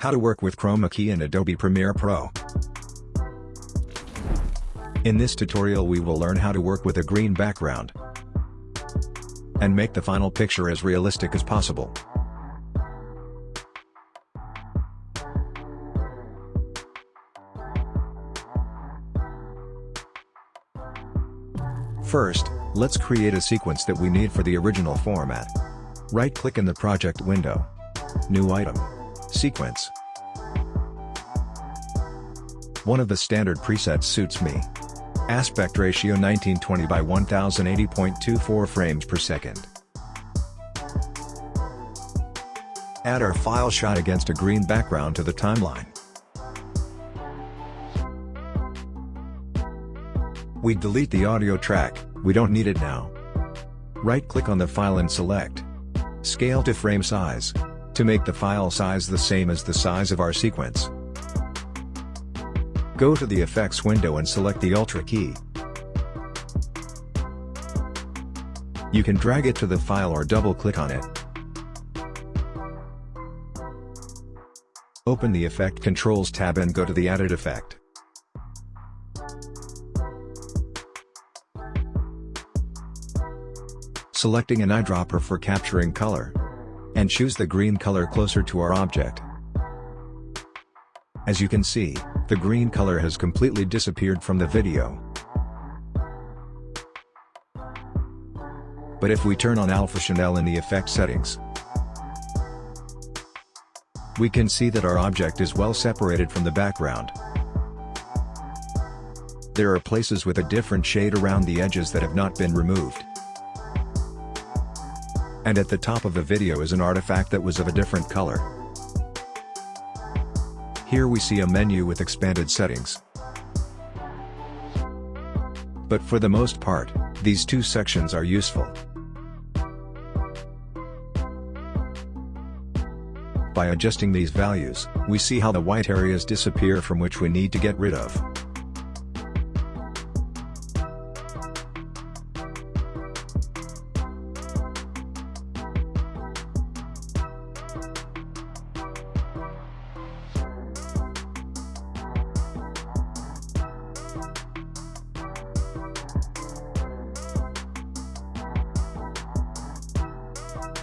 How to work with Chroma Key in Adobe Premiere Pro. In this tutorial we will learn how to work with a green background and make the final picture as realistic as possible. First, let's create a sequence that we need for the original format. Right-click in the project window. New item. Sequence. One of the standard presets suits me. Aspect ratio 1920 by 1080.24 frames per second. Add our file shot against a green background to the timeline. We delete the audio track, we don't need it now. Right-click on the file and select Scale to frame size, to make the file size the same as the size of our sequence. Go to the Effects window and select the Ultra key. You can drag it to the file or double-click on it. Open the Effect Controls tab and go to the Added Effect. selecting an eyedropper for capturing color. And choose the green color closer to our object. As you can see, the green color has completely disappeared from the video. But if we turn on Alpha Channel in the effect settings, we can see that our object is well separated from the background. There are places with a different shade around the edges that have not been removed and at the top of the video is an artifact that was of a different color. Here we see a menu with expanded settings. But for the most part, these two sections are useful. By adjusting these values, we see how the white areas disappear from which we need to get rid of.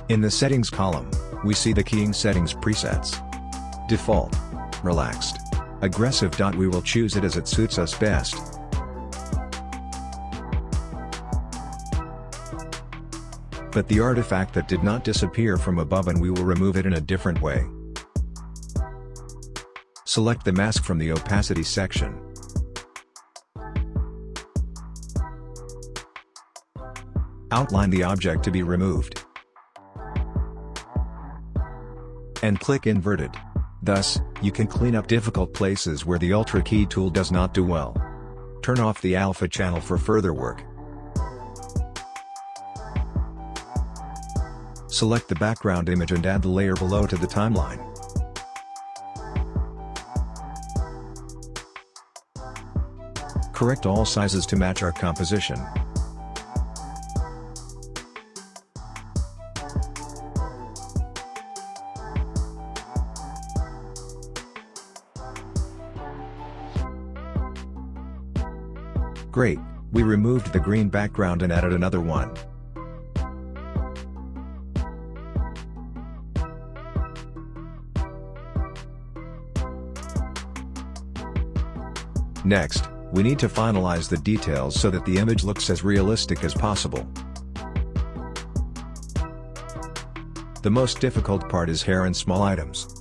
In the Settings column, we see the Keying Settings presets. Default. Relaxed. Aggressive. We will choose it as it suits us best. But the artifact that did not disappear from above and we will remove it in a different way. Select the mask from the opacity section. Outline the object to be removed. And click inverted. Thus, you can clean up difficult places where the Ultra Key tool does not do well. Turn off the alpha channel for further work. Select the background image and add the layer below to the timeline. Correct all sizes to match our composition. Great, we removed the green background and added another one. Next, we need to finalize the details so that the image looks as realistic as possible. The most difficult part is hair and small items.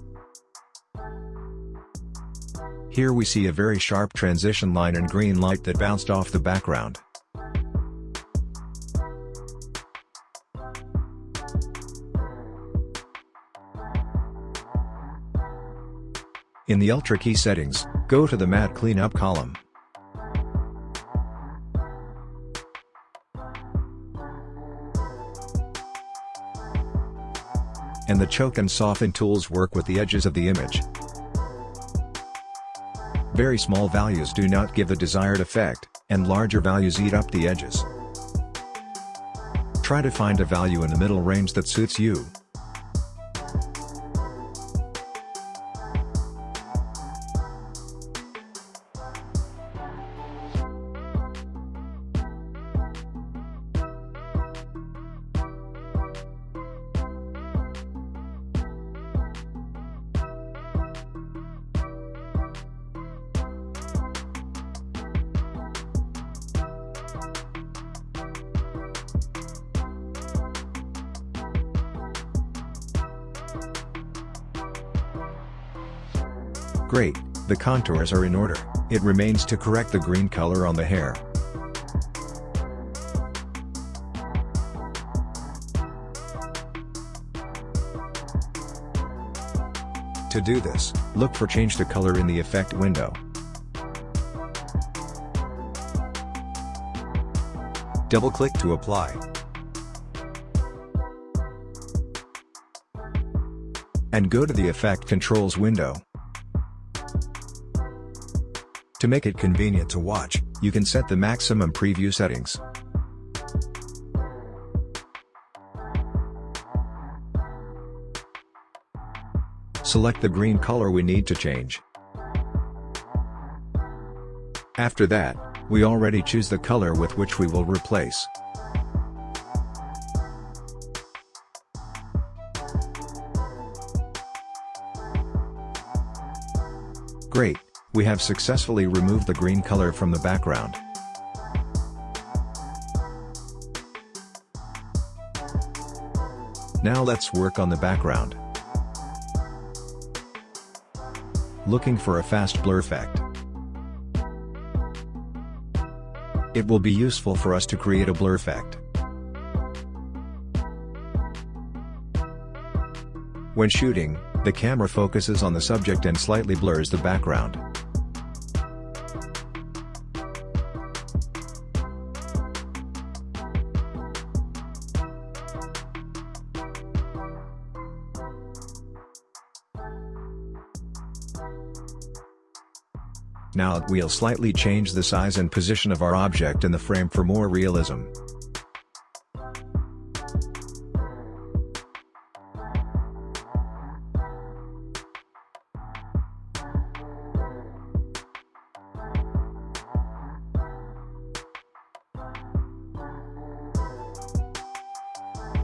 Here we see a very sharp transition line and green light that bounced off the background. In the Ultra Key settings, go to the Matte Cleanup column. And the Choke and Soften tools work with the edges of the image. Very small values do not give the desired effect, and larger values eat up the edges. Try to find a value in the middle range that suits you. Great, the contours are in order, it remains to correct the green color on the hair. To do this, look for change the color in the effect window. Double-click to apply. And go to the Effect Controls window. To make it convenient to watch, you can set the maximum preview settings. Select the green color we need to change. After that, we already choose the color with which we will replace. We have successfully removed the green color from the background. Now let's work on the background. Looking for a fast blur effect. It will be useful for us to create a blur effect. When shooting, the camera focuses on the subject and slightly blurs the background. We'll slightly change the size and position of our object in the frame for more realism.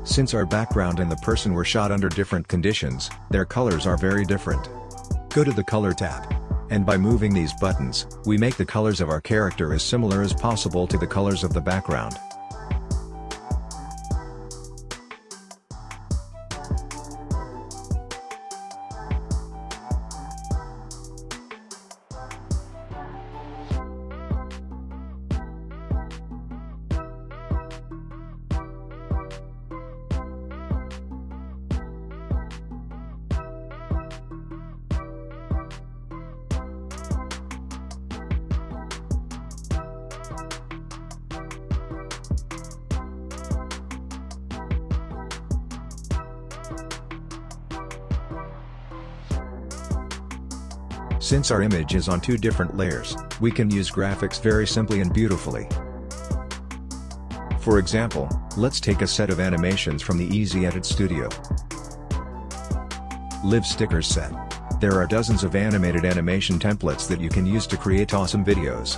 Since our background and the person were shot under different conditions, their colors are very different. Go to the Color tab. And by moving these buttons, we make the colors of our character as similar as possible to the colors of the background. Since our image is on two different layers, we can use graphics very simply and beautifully. For example, let's take a set of animations from the Easy Edit Studio. Live Stickers Set. There are dozens of animated animation templates that you can use to create awesome videos.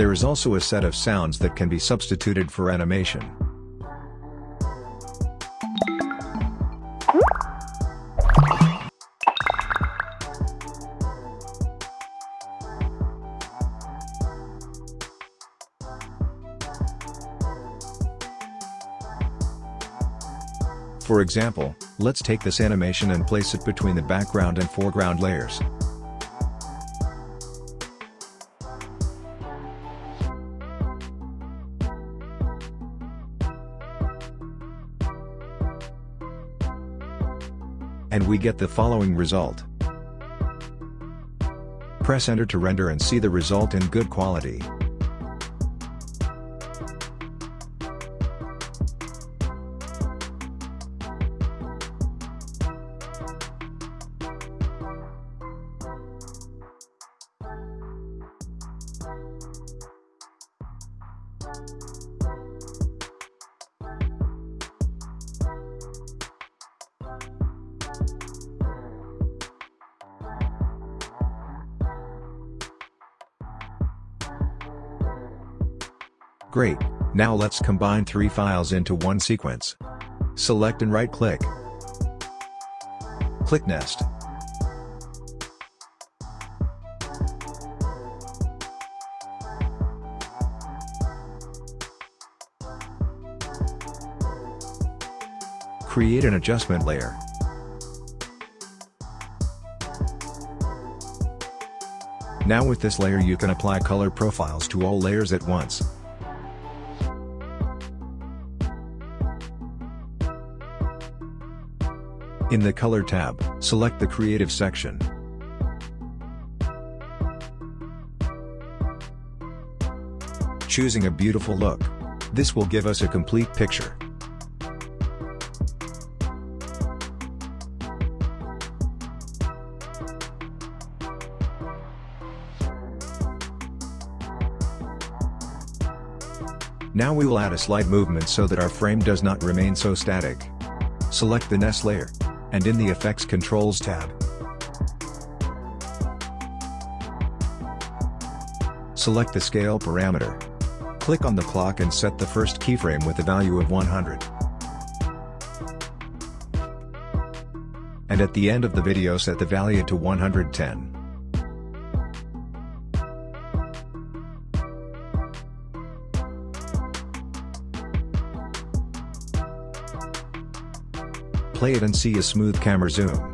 There is also a set of sounds that can be substituted for animation. For example, let's take this animation and place it between the background and foreground layers. And we get the following result. Press enter to render and see the result in good quality. Great, Now let's combine three files into one sequence. Select and right-click. Click Nest. Create an adjustment layer. Now with this layer you can apply color profiles to all layers at once. In the Color tab, select the Creative section. Choosing a beautiful look. This will give us a complete picture. Now we will add a slight movement so that our frame does not remain so static. Select the Nest layer. And in the Effects Controls tab. Select the scale parameter. Click on the clock and set the first keyframe with a value of 100. And at the end of the video set the value to 110. Play it and see a smooth camera zoom.